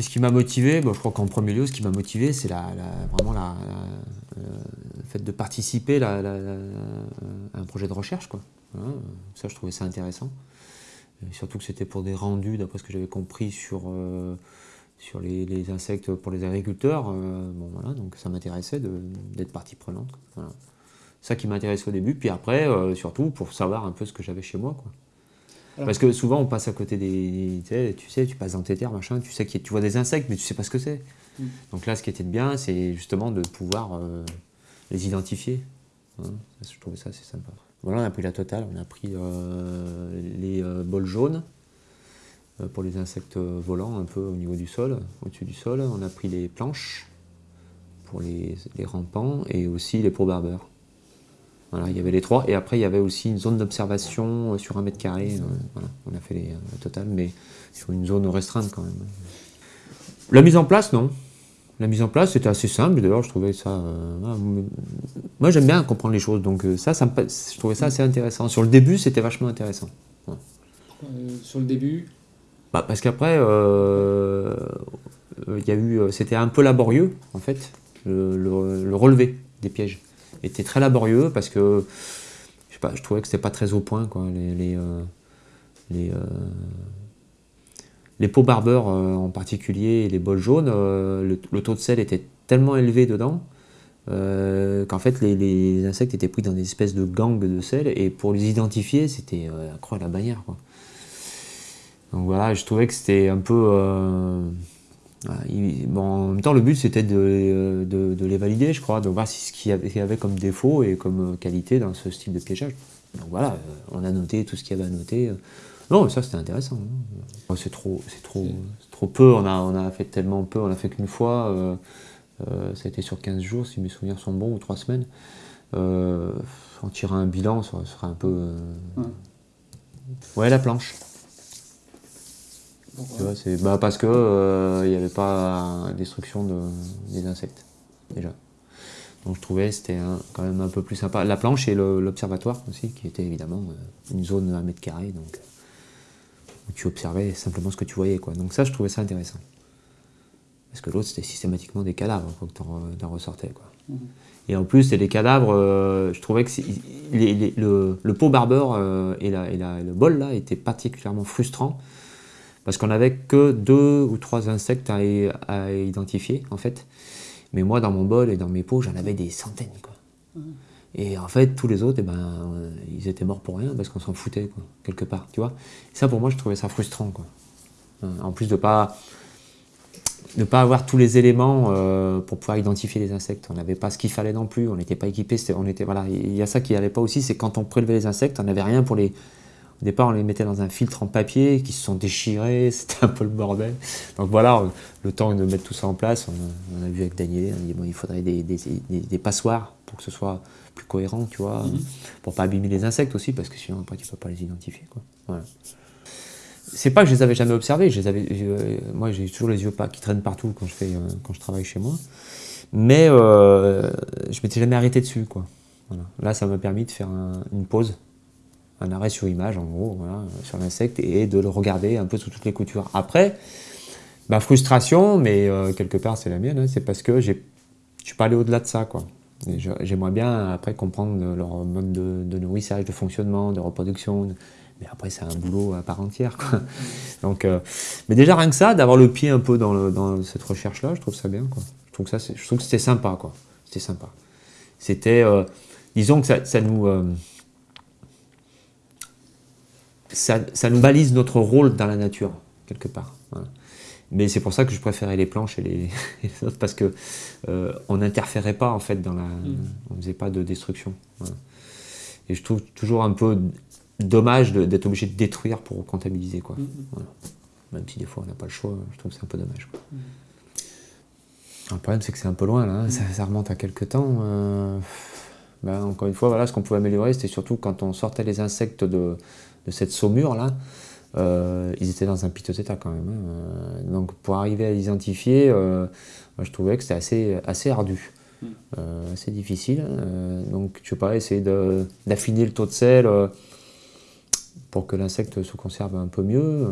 Qu'est-ce qui m'a motivé? Bon, Je crois qu'en premier lieu, ce qui m'a motivé, c'est la, vraiment la, le fait de participer à un projet de recherche. Quoi. ça, je trouvais ça intéressant. surtout que c'était pour des rendus, d'après ce que j'avais compris, sur, euh, sur les, insectes pour les agriculteurs. Euh, bon, voilà, donc ça m'intéressait d'être partie prenante. Ça qui m'intéressait au début. Puis après, euh, surtout, pour savoir un peu ce que j'avais chez moi. Quoi. Parce que souvent, on passe à côté des. Tu sais, tu, passes dans tes terres, machin, tu sais que tu vois des insectes, mais tu sais pas ce que c'est. Mm. Donc là, ce qui était bien, c'est justement de pouvoir euh, les identifier. Hein, je trouvais ça assez sympa. Voilà, on a pris la totale. On a pris euh, les euh, bols jaunes pour les insectes volants, un peu au niveau du sol, au-dessus du sol. On a pris les planches pour les, les rampants et aussi les probarbeurs. Voilà, il y avait les trois. Et après, il y avait aussi une zone d'observation euh, sur un mètre carré. Euh, voilà, on a fait les, euh, total, mais sur une zone restreinte quand même. La mise en place, non. La mise en place, c'était assez simple. D'ailleurs, je trouvais ça... moi, j'aime bien comprendre les choses. Donc ça, ça je trouvais ça assez intéressant. Sur le début, c'était vachement intéressant. sur le début? Bah, Parce qu'après, a eu... C'était un peu laborieux, en fait, le relevé des pièges était très laborieux parce que je, sais pas, je trouvais que c'était pas très au point. Quoi, les, les, euh, les, euh, les pots barbeurs euh, en particulier et les bols jaunes, le, taux de sel était tellement élevé dedans qu'en fait les, insectes étaient pris dans des espèces de gangs de sel et pour les identifier c'était à la bannière. Quoi. Donc voilà, je trouvais que c'était un peu bon, en même temps, le but c'était de, de, les valider, je crois, de voir ce qu'il y, avait comme défaut et comme qualité dans ce style de piégeage. Donc voilà, euh, on a noté tout ce qu'il y avait à noter. Non, ça c'était intéressant. Hein. C'est trop, c'est trop, trop peu. On a, on a fait tellement peu. On a fait qu'une fois. Euh, euh, ça a été sur 15 jours, si mes souvenirs sont bons, ou 3 semaines. en tirant un bilan, ça serait un peu. Ouais, la planche. Bah, parce que il euh, n'y avait pas destruction de, des insectes, déjà. Donc je trouvais c'était quand même un peu plus sympa. La planche et l'observatoire aussi, qui était évidemment euh, une zone à mètre carré, donc où tu observais simplement ce que tu voyais. Quoi. Donc ça, je trouvais ça intéressant. Parce que l'autre, c'était systématiquement des cadavres faut que tu en, ressortais. Quoi. Mmh. Et en plus, c'était des cadavres, euh, je trouvais que le, pot barbeur et, la, et le bol là étaient particulièrement frustrants parce qu'on n'avait que deux ou trois insectes à, identifier, en fait. Mais moi, dans mon bol et dans mes pots, j'en avais des centaines, quoi. Et en fait, tous les autres, eh ben, euh, ils étaient morts pour rien, parce qu'on s'en foutait, quoi, quelque part, tu vois. ça, pour moi, je trouvais ça frustrant, quoi. Euh, en plus de pas ne pas avoir tous les éléments euh, pour pouvoir identifier les insectes. On n'avait pas ce qu'il fallait non plus, on n'était pas équipé. On était, voilà, il y a ça qui n'allait pas aussi, c'est quand on prélevait les insectes, on n'avait rien pour les, au départ, on les mettait dans un filtre en papier qui se sont déchirés, c'était un peu le bordel. Donc voilà, le temps de mettre tout ça en place, on a, vu avec Daniel, on a dit bon, il faudrait des, des, passoires pour que ce soit plus cohérent, tu vois, mhm. pour pas abîmer les insectes aussi, parce que sinon après tu peux pas les identifier. Quoi. Voilà. C'est pas que je les avais jamais observés, je les avais, moi j'ai toujours les yeux pas, qui traînent partout quand je, fais, euh, quand je travaille chez moi, mais euh, je m'étais jamais arrêté dessus. Quoi. Voilà. Là, ça m'a permis de faire une pause un arrêt sur image, en gros, sur l'insecte, et de le regarder un peu sous toutes les coutures. Après, ma frustration, mais euh, quelque part c'est la mienne, hein, c'est parce que je ne suis pas allé au-delà de ça. J'aimerais bien après comprendre leur mode de, nourrissage, de fonctionnement, de reproduction. Mais après, c'est un boulot à part entière. Euh, mais déjà, rien que ça, d'avoir le pied un peu dans, cette recherche-là, je trouve ça bien. Quoi. Je trouve que, ça, je trouve que c'était sympa. C'était sympa. C'était, euh, disons que ça nous ça, nous balise notre rôle dans la nature, quelque part. Mais c'est pour ça que je préférais les planches et les, autres, parce que euh, on n'interférait pas, en fait, dans la... Mm. On faisait pas de destruction. Et je trouve toujours un peu dommage d'être obligé de détruire pour comptabiliser, quoi. Mm. Même si des fois on n'a pas le choix, je trouve que c'est un peu dommage. Mm. Le problème, c'est que c'est un peu loin, là. Hein. Ça, remonte à quelques temps. Euh, ben, encore une fois, voilà, ce qu'on pouvait améliorer, c'était surtout quand on sortait les insectes de, de cette saumure-là, euh, ils étaient dans un piteux état quand même. Hein. Euh, donc pour arriver à les identifier, euh, je trouvais que c'était assez, assez ardu, hmm. assez difficile. donc je sais pas, essayer d'affiner le taux de sel pour que l'insecte se conserve un peu mieux.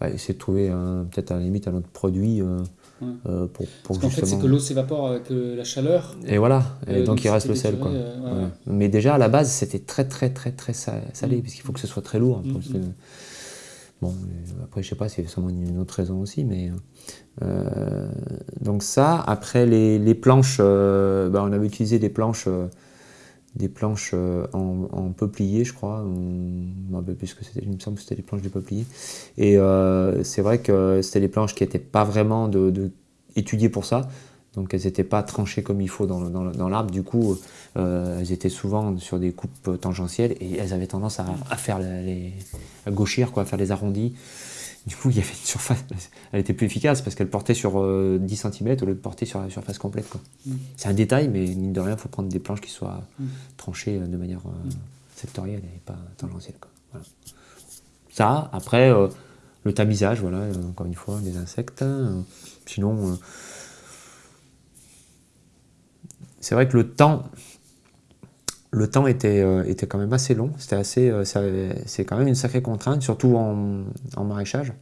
bah, essayer de trouver peut-être à la limite un autre produit euh, Ouais. euh, pour, pour Parce qu'en fait, justement. c'est que l'eau s'évapore avec euh, la chaleur. Et voilà, et Euh, donc il reste le sel. Quoi. déturé, ouais, Ouais. ouais. Mais déjà à la base, c'était très très très très sa- salé, Mm. parce qu'il faut que ce soit très lourd. Mm, que- Bon, après, je sais pas, c'est sûrement une autre raison aussi, mais. donc, ça, après les, les planches, bah, on avait utilisé des planches. Des planches euh, en, peuplier, je crois. Je me plus que c'était, il me semble que c'était des planches de peuplier. Et euh, c'est vrai que c'était des planches qui n'étaient pas vraiment de, étudiées pour ça. Donc elles n'étaient pas tranchées comme il faut dans, dans l'arbre. Du coup, euh, elles étaient souvent sur des coupes tangentielles et elles avaient tendance à, faire les, à gauchir, quoi, à faire les arrondis. Du coup, il y avait une surface. Elle était plus efficace parce qu'elle portait sur euh, 10 cm au lieu de porter sur la surface complète. Mm. C'est un détail, mais mine de rien, il faut prendre des planches qui soient Mm. tranchées euh, de manière euh, sectorielle et pas tangentielle. Quoi. Voilà. Ça, après, euh, le tamisage, voilà, euh, encore une fois, les insectes. euh, sinon, euh, c'est vrai que le temps, le temps était, euh, était quand même assez long. C'était assez, euh, c'est quand même une sacrée contrainte, surtout en, en maraîchage.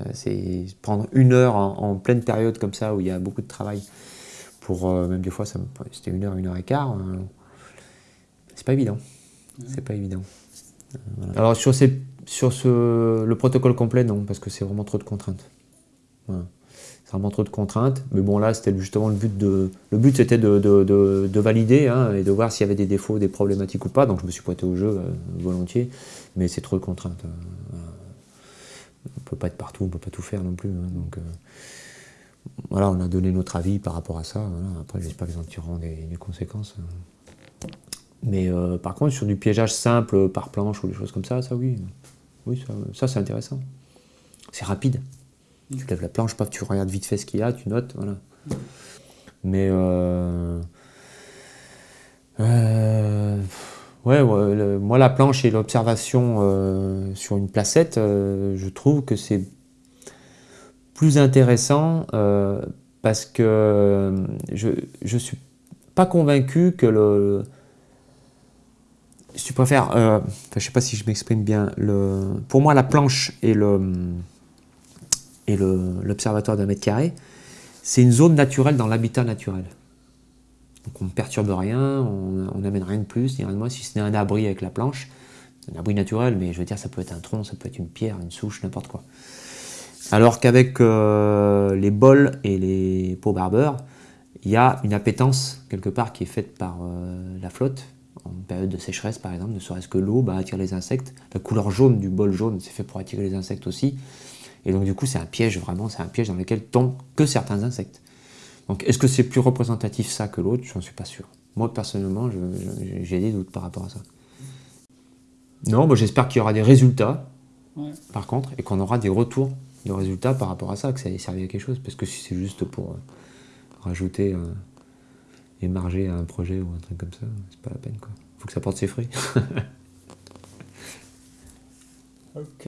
Euh, c'est prendre une heure en, en pleine période comme ça où il y a beaucoup de travail. Pour même des fois, c'était une heure, une heure et quart. c'est pas évident. C'est pas évident. Voilà. Alors sur, ces, sur ce, le protocole complet, non, parce que c'est vraiment trop de contraintes. Voilà. C'est vraiment trop de contraintes. Mais bon, là, c'était justement le but de. Le but, c'était de, de- de- de valider hein, et de voir s'il y avait des défauts, des problématiques ou pas. Donc, je me suis prêté au jeu euh, volontiers. Mais c'est trop de contraintes. euh, voilà. On peut pas être partout, on peut pas tout faire non plus. hein, donc, euh, voilà, on a donné notre avis par rapport à ça. voilà. Après, j'espère qu'ils en tireront des, des conséquences. hein. Mais euh, par contre, sur du piégeage simple par planche ou des choses comme ça, ça oui. Oui, ça, ça, c'est intéressant. C'est rapide. Tu lèves la planche, paf, tu regardes vite fait ce qu'il y a, tu notes, voilà. Mais euh, euh, ouais, moi la planche et l'observation euh, sur une placette, je trouve que c'est plus intéressant parce que je je suis pas convaincu que le si tu préfères, je sais pas si je m'exprime bien. Pour moi, la planche et le et l'observatoire d'un mètre carré, c'est une zone naturelle dans l'habitat naturel. Donc on ne perturbe rien, on n'amène rien de plus, ni rien de moins, si ce n'est un abri avec la planche. Un abri naturel, mais je veux dire, ça peut être un tronc, ça peut être une pierre, une souche, n'importe quoi. Alors qu'avec euh, les bols et les pots barbeurs, il y a une appétence quelque part qui est faite par euh, la flotte, en période de sécheresse par exemple, ne serait-ce que l'eau bah, attire les insectes. La couleur jaune du bol jaune, c'est fait pour attirer les insectes aussi. Et donc du coup, c'est un piège vraiment, c'est un piège dans lequel tombent que certains insectes. Donc est-ce que c'est plus représentatif ça que l'autre? Je n'en suis pas sûr. Moi personnellement, j'ai des doutes par rapport à ça. Non, bah, j'espère qu'il y aura des résultats, Ouais. par contre, et qu'on aura des retours de résultats par rapport à ça, que ça ait servi à quelque chose. Parce que si c'est juste pour euh, rajouter, euh, émarger à un projet ou un truc comme ça, c'est pas la peine. Il faut que ça porte ses fruits. Ok.